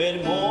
But more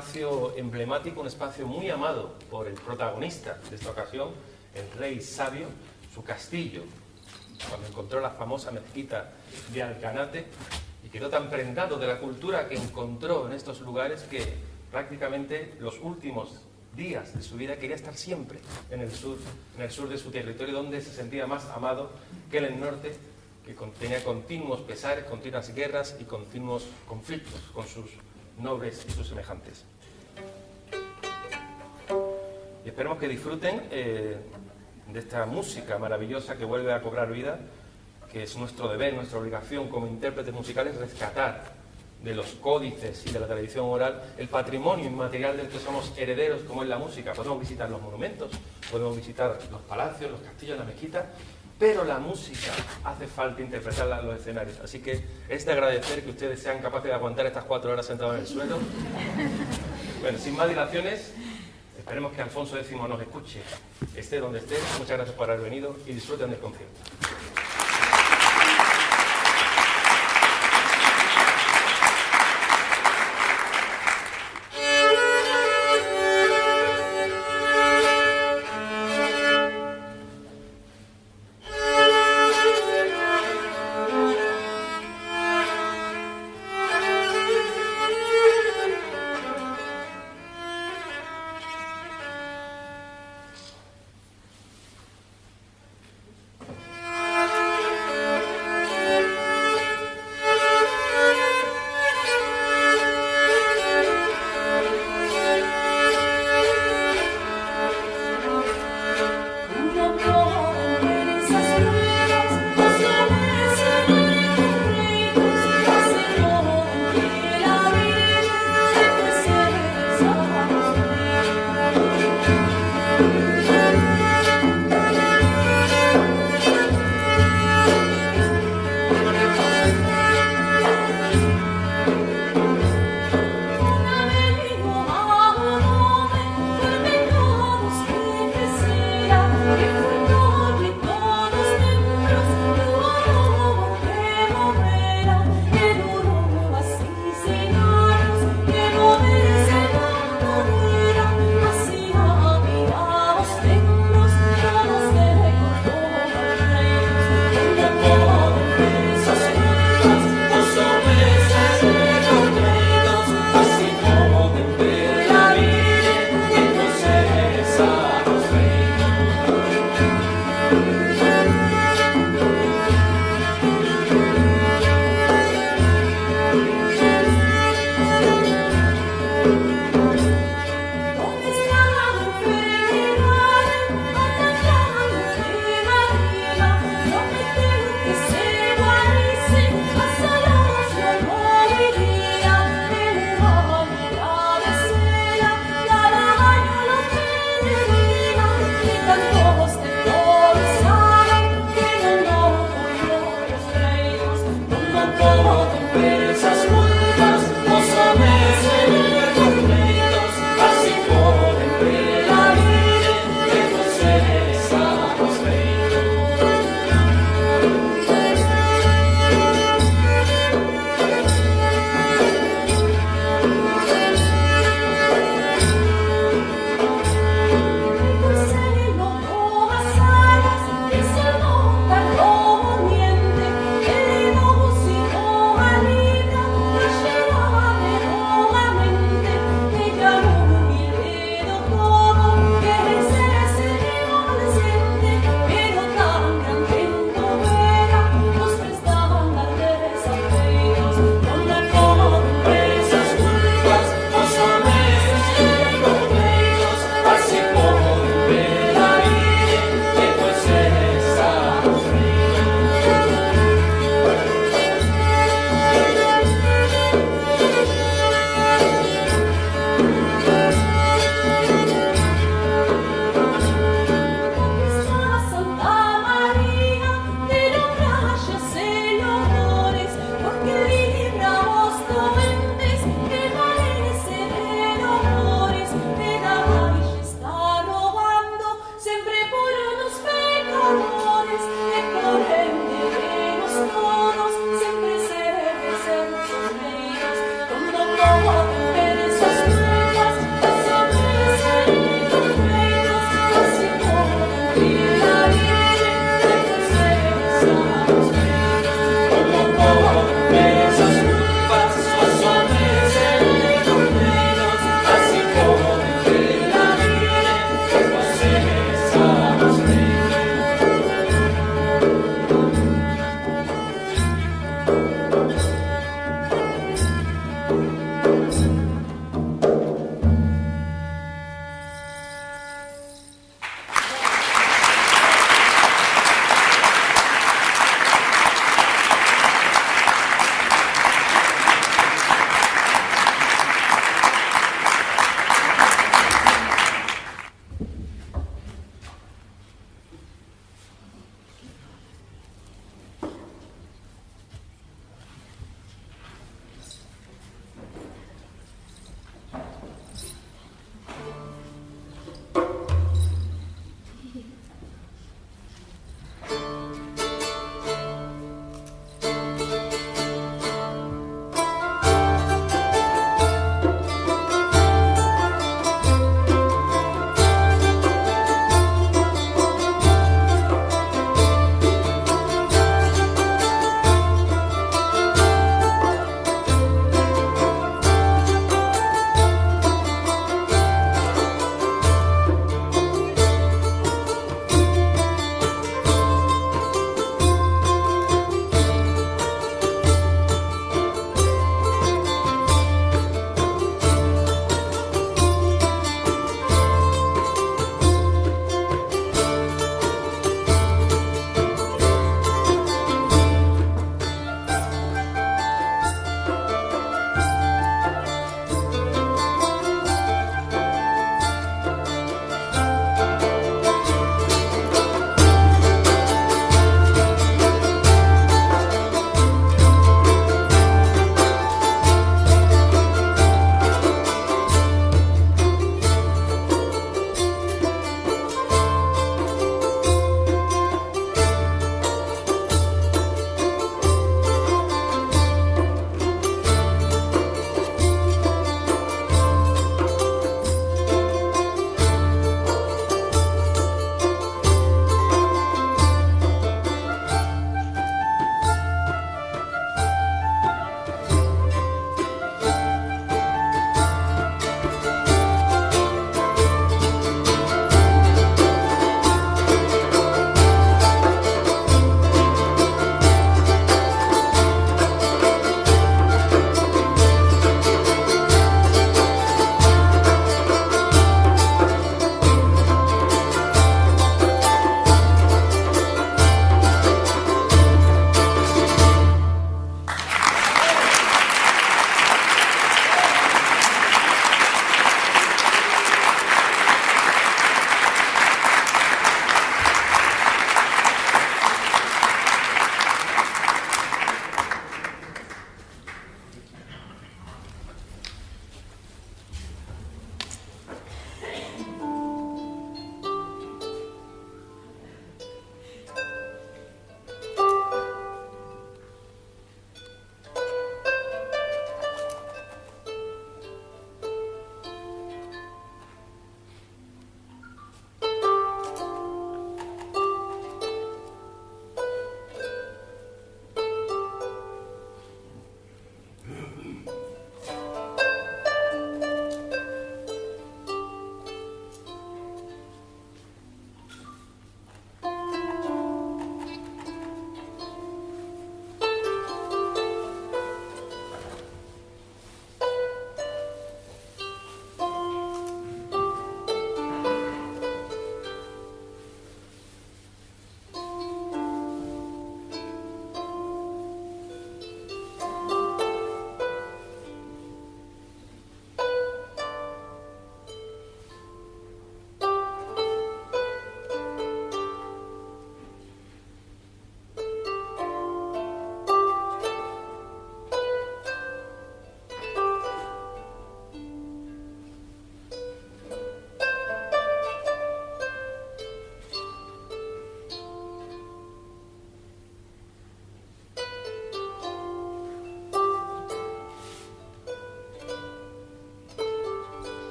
espacio emblemático, un espacio muy amado por el protagonista de esta ocasión, el rey sabio, su castillo, cuando encontró la famosa mezquita de Alcanate y quedó tan prendado de la cultura que encontró en estos lugares que prácticamente los últimos días de su vida quería estar siempre en el sur, en el sur de su territorio, donde se sentía más amado que en el norte, que tenía continuos pesares, continuas guerras y continuos conflictos con sus nobles y sus semejantes. Y esperemos que disfruten eh, de esta música maravillosa que vuelve a cobrar vida, que es nuestro deber, nuestra obligación como intérpretes musicales rescatar de los códices y de la tradición oral el patrimonio inmaterial del que somos herederos, como es la música. Podemos visitar los monumentos, podemos visitar los palacios, los castillos, la mezquita, pero la música hace falta interpretarla en los escenarios. Así que es de agradecer que ustedes sean capaces de aguantar estas cuatro horas sentados en el suelo. Bueno, sin más dilaciones, esperemos que Alfonso X nos escuche, esté donde esté. Muchas gracias por haber venido y disfruten del concierto.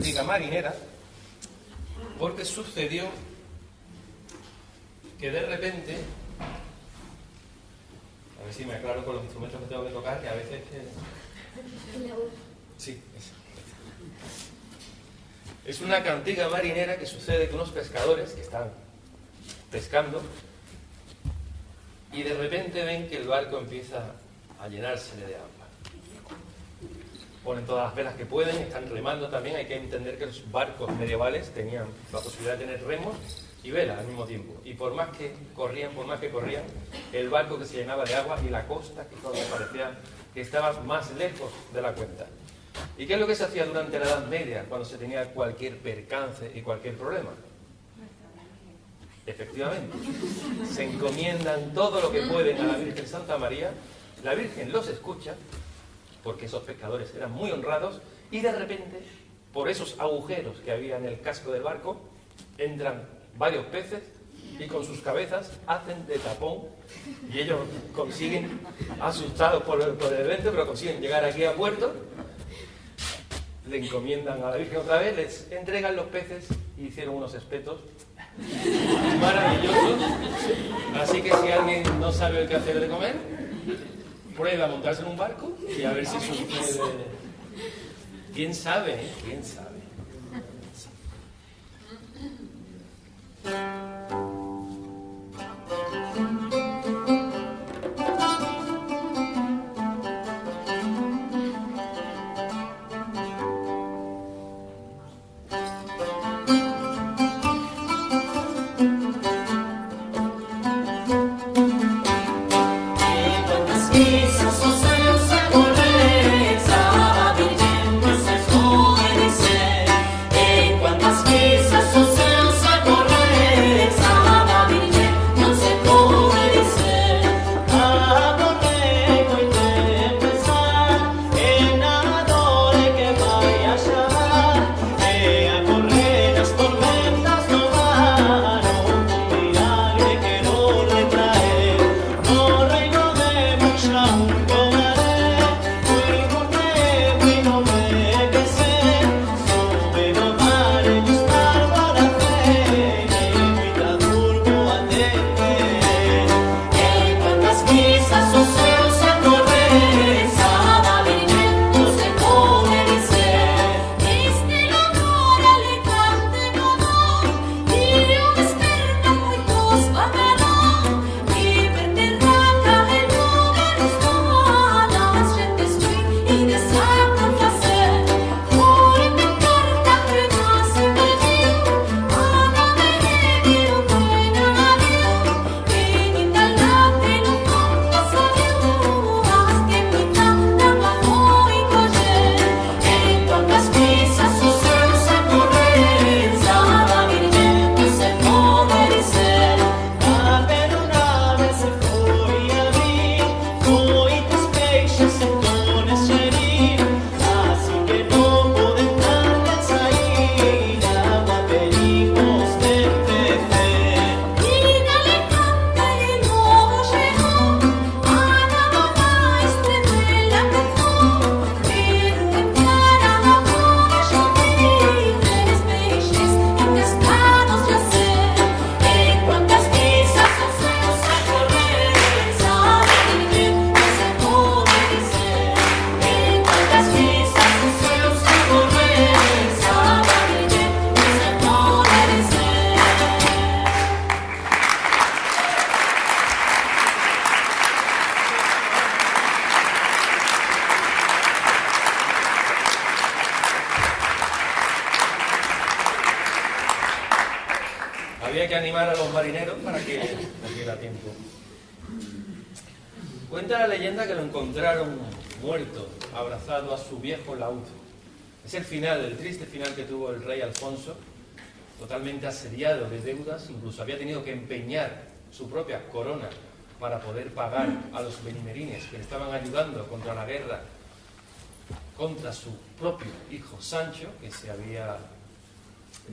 Cantiga marinera porque sucedió que de repente, a ver si me aclaro con los instrumentos que tengo que tocar, que a veces... Sí, es una cantiga marinera que sucede con unos pescadores que están pescando y de repente ven que el barco empieza a llenarse de agua. Ponen todas las velas que pueden, están remando también. Hay que entender que los barcos medievales tenían la posibilidad de tener remos y velas al mismo tiempo. Y por más que corrían, por más que corrían, el barco que se llenaba de agua y la costa que parecía que estaba más lejos de la cuenta. ¿Y qué es lo que se hacía durante la Edad Media cuando se tenía cualquier percance y cualquier problema? Efectivamente, se encomiendan todo lo que pueden a la Virgen Santa María, la Virgen los escucha, porque esos pescadores eran muy honrados, y de repente, por esos agujeros que había en el casco del barco, entran varios peces y con sus cabezas hacen de tapón y ellos consiguen, asustados por el, por el evento, pero consiguen llegar aquí a puerto le encomiendan a la Virgen otra vez, les entregan los peces y hicieron unos espetos maravillosos. Así que si alguien no sabe qué hacer de comer, prueba a montarse en un barco y a ver si sucede. ¿Quién sabe? Eh? ¿Quién sabe? Es el final, el triste final que tuvo el rey Alfonso, totalmente asediado de deudas, incluso había tenido que empeñar su propia corona para poder pagar a los benimerines que le estaban ayudando contra la guerra contra su propio hijo Sancho, que se había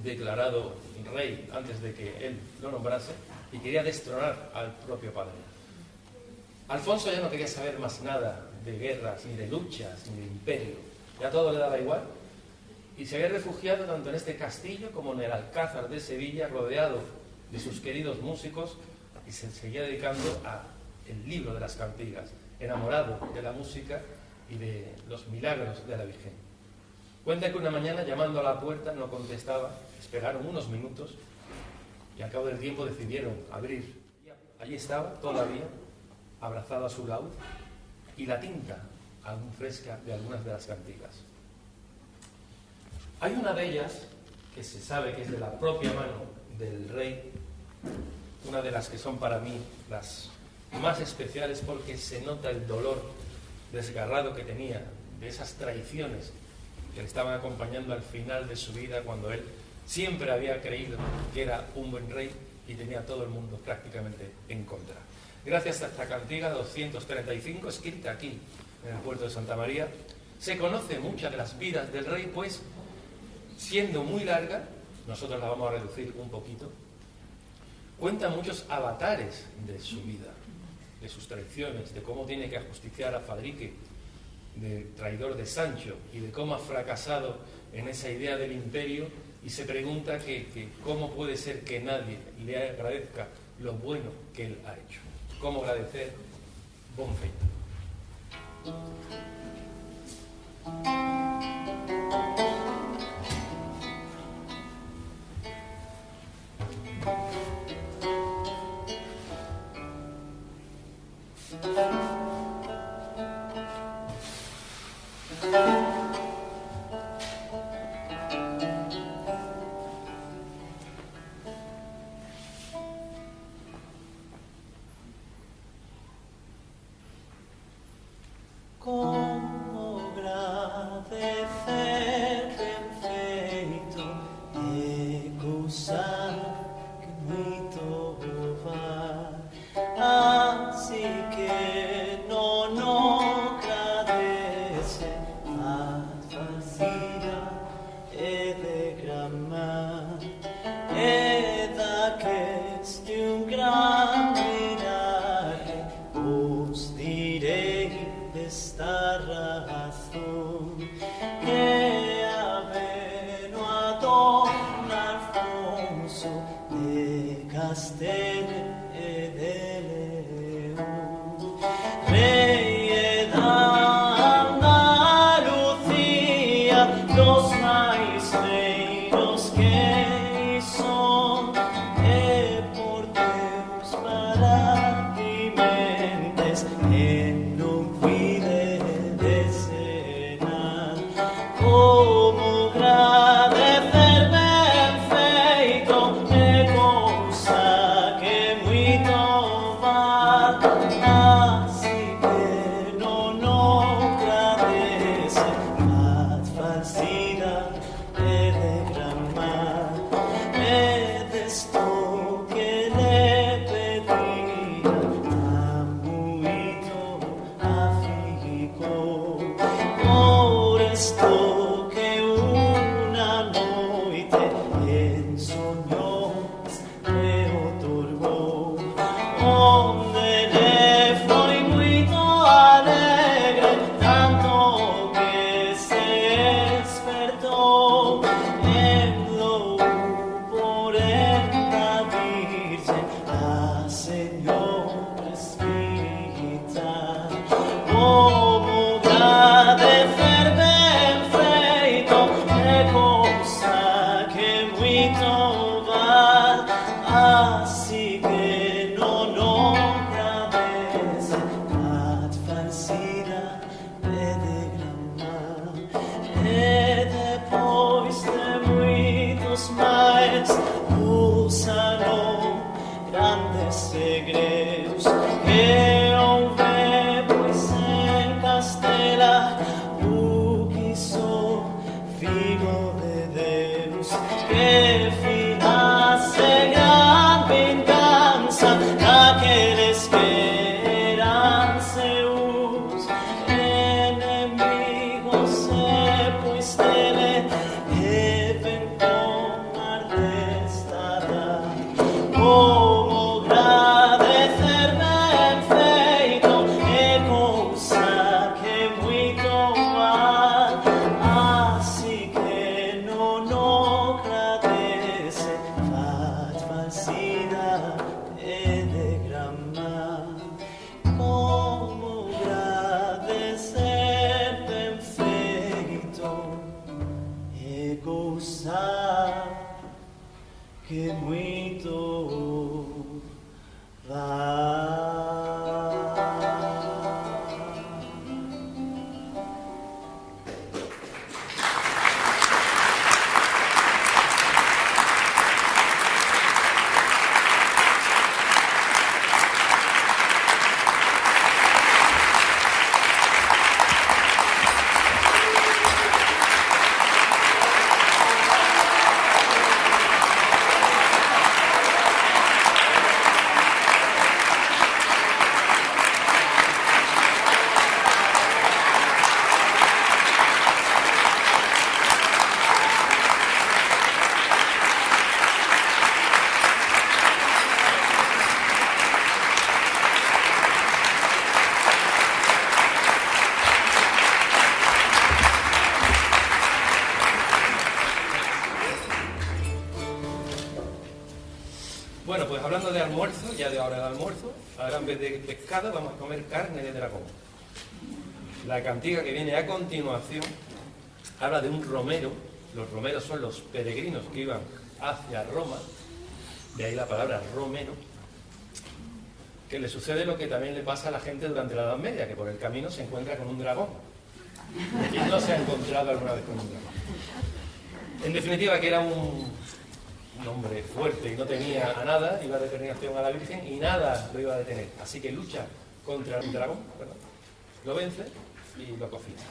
declarado rey antes de que él lo nombrase, y quería destronar al propio padre. Alfonso ya no quería saber más nada de guerras, ni de luchas, ni de imperio. Ya todo le daba igual y se había refugiado tanto en este castillo como en el Alcázar de Sevilla, rodeado de sus queridos músicos, y se seguía dedicando a el libro de las cantigas, enamorado de la música y de los milagros de la Virgen. Cuenta que una mañana llamando a la puerta no contestaba, esperaron unos minutos y al cabo del tiempo decidieron abrir. Allí estaba todavía, abrazado a su laúd y la tinta aún fresca de algunas de las cantigas. Hay una de ellas que se sabe que es de la propia mano del rey, una de las que son para mí las más especiales porque se nota el dolor desgarrado que tenía de esas traiciones que le estaban acompañando al final de su vida cuando él siempre había creído que era un buen rey y tenía todo el mundo prácticamente en contra. Gracias a esta cantiga 235, escrita aquí en el puerto de Santa María, se conoce muchas de las vidas del rey, pues siendo muy larga, nosotros la vamos a reducir un poquito, cuenta muchos avatares de su vida, de sus traiciones, de cómo tiene que ajusticiar a Fadrique, de traidor de Sancho, y de cómo ha fracasado en esa idea del imperio, y se pregunta que, cómo puede ser que nadie le agradezca lo bueno que él ha hecho. ¿Cómo agradecer Bonfeito? Ya de hora de almuerzo, ahora en vez de pescado vamos a comer carne de dragón. La cantiga que viene a continuación habla de un romero, los romeros son los peregrinos que iban hacia Roma, de ahí la palabra romero, que le sucede lo que también le pasa a la gente durante la Edad Media, que por el camino se encuentra con un dragón. ¿Quién no se ha encontrado alguna vez con un dragón? En definitiva, que era un, un hombre fuerte y no tenía a nada, iba a determinación a la Virgen y nada lo iba a detener. Así que lucha contra un dragón, lo vence y lo cocina.